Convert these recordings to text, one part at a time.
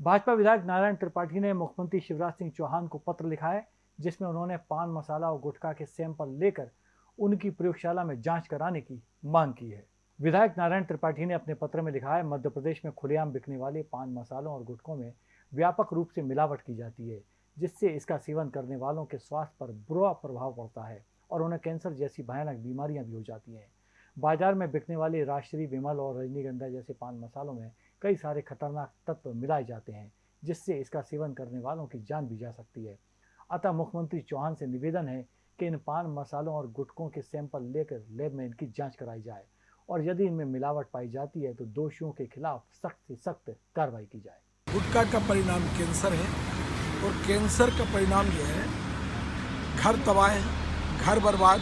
भाजपा विधायक नारायण त्रिपाठी ने मुख्यमंत्री शिवराज सिंह चौहान को पत्र लिखा है, जिसमें उन्होंने पान मसाला और गुटखा के सैंपल लेकर उनकी प्रयोगशाला में जाँच कराने की मांग की है। विधायक नारायण त्रिपाठी ने अपने पत्र में लिखा है, मध्य प्रदेश में खुलेआम बिकने वाले पान मसालों और गुटखों में व्यापक रूप से मिलावट की जाती है, जिससे इसका सेवन करने वालों के स्वास्थ्य पर बुरा प्रभाव पड़ता है और उन्हें कैंसर जैसी भयानक बीमारियाँ भी हो जाती हैं। बाज़ार में बिकने वाले राष्ट्रीय विमल और रजनीगंधा जैसे पान मसालों में कई सारे खतरनाक तत्व मिलाए जाते हैं, जिससे इसका सेवन करने वालों की जान भी जा सकती है। अतः मुख्यमंत्री चौहान से निवेदन है कि इन पान मसालों और गुटकों के सैंपल लेकर लैब में इनकी जाँच कराई जाए और यदि इनमें मिलावट पाई जाती है तो दोषियों के खिलाफ सख्त से सख्त कार्रवाई की जाए। गुटखा का परिणाम कैंसर है और कैंसर का परिणाम जो है, घर तबाह घर बर्बाद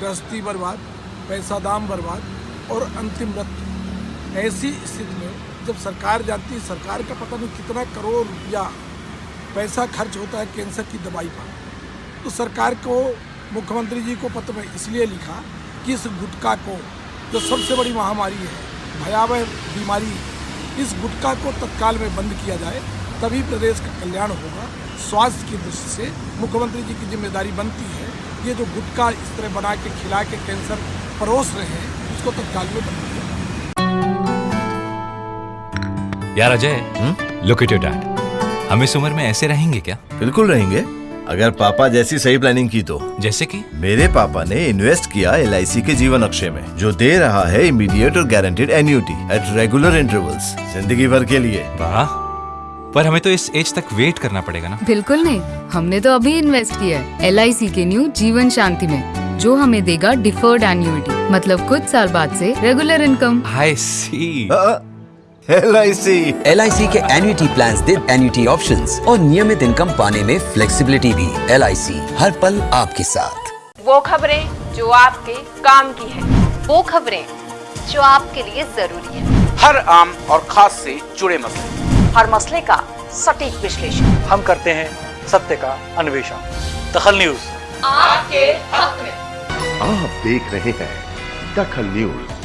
गृहस्थी बर्बाद पैसा दाम बर्बाद और अंतिम मृत्यु। ऐसी स्थिति में जब सरकार जानती है, सरकार का पता नहीं कितना करोड़ रुपया पैसा खर्च होता है कैंसर की दवाई पर तो सरकार को, मुख्यमंत्री जी को पत्र में इसलिए लिखा कि इस गुटखा को, जो सबसे बड़ी महामारी है, भयावह बीमारी, इस गुटखा को तत्काल में बंद किया जाए, तभी प्रदेश का कल्याण होगा। स्वास्थ्य की दृष्टि से मुख्यमंत्री जी की ज़िम्मेदारी बनती है, ये जो गुटखा इस तरह बना के खिला के कैंसर परोस रहे हैं उसको तत्काल में बंद किया यार Ajay look at your dad हम इस उम्र में ऐसे रहेंगे क्या? बिल्कुल रहेंगे। अगर पापा जैसी सही प्लानिंग की तो। जैसे कि? मेरे पापा ने इन्वेस्ट किया एलआईसी के जीवन अक्षय में जो दे रहा है इमीडिएट और guaranteed annuity at regular intervals ज़िंदगी भर के लिए। वाह। पर हमें तो इस एज तक वेट करना पड़ेगा ना। बिल्कुल नहीं। हमने तो अभी इन्वेस्ट किया है LIC के न्यू जीवन शांति में। जो हमें देगा डिफर्ड एन्यूटी मतलब कुछ साल बाद से regular income I C L I C L के एन्युटी प्लान दे एन्युटी ऑप्शन और नियमित इनकम पाने में फ्लेक्सिबिलिटी भी एल आई सी हर पल आपके साथ। वो खबरें जो आपके काम की है वो खबरें जो आपके लिए ज़रूरी है। हर आम और खास से जुड़े मसले। हर मसले का सटीक विश्लेषण। हम करते हैं सत्य का अन्वेषण। दखल न्यूज़। आपके हक में। देख रहे हैं दखल न्यूज़।